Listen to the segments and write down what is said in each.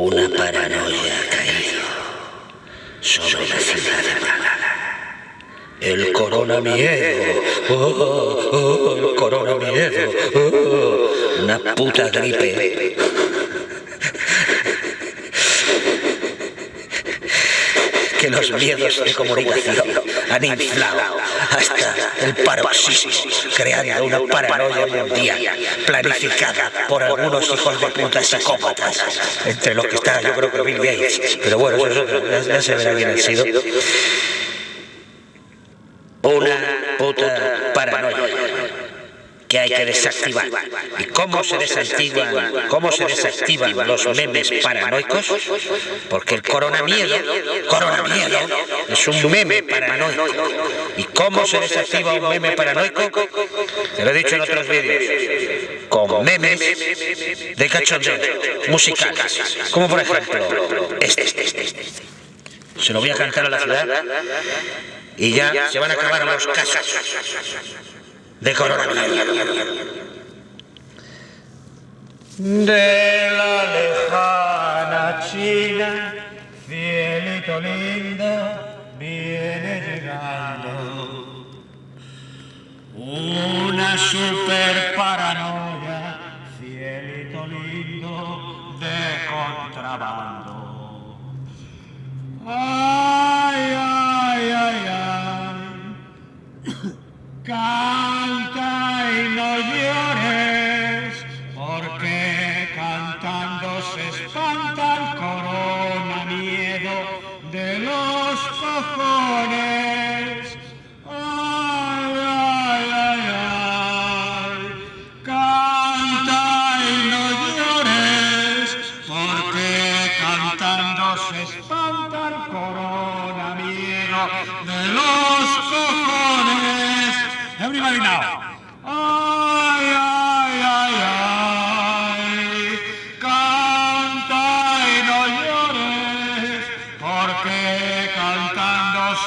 Una paranoia ha caído sobre la ciudad de Málaga. El coronamiedo. Oh, oh, el coronamiedo. Oh, una puta gripe. Que los miedos de comunicación han inflado hasta el paroxismo, creando una paranoia mundial planificada por algunos hijos de puta psicópatas, entre los que está yo creo que Bill Gates, pero bueno, eso, ya, ya se verá quién ha sido. Una puta paranoia que hay que desactivar. ¿Y cómo se desactivan, cómo se desactivan los memes paranoicos? Porque el coronamiedo, coronamiedo es un meme paranoico. ¿Y cómo se desactiva un meme paranoico? Te lo he dicho en otros vídeos. Con memes de cachondeo, musicales. Como por ejemplo este. Se lo voy a cantar a la ciudad y ya se van a acabar los casos de coronavirus. De la lejana China, cielito lindo, viene llegando. Una super paranoia, cielito lindo, de contrabando. Cantando se espanta el corona miedo de los cojones. Ay, ay, ay, ay. Canta y no llores, porque cantando se espanta el corona miedo de los cojones. Everybody now.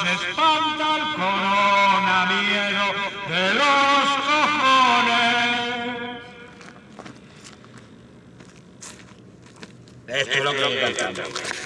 Se espanta el corona miedo de los cojones. Esto es lo que.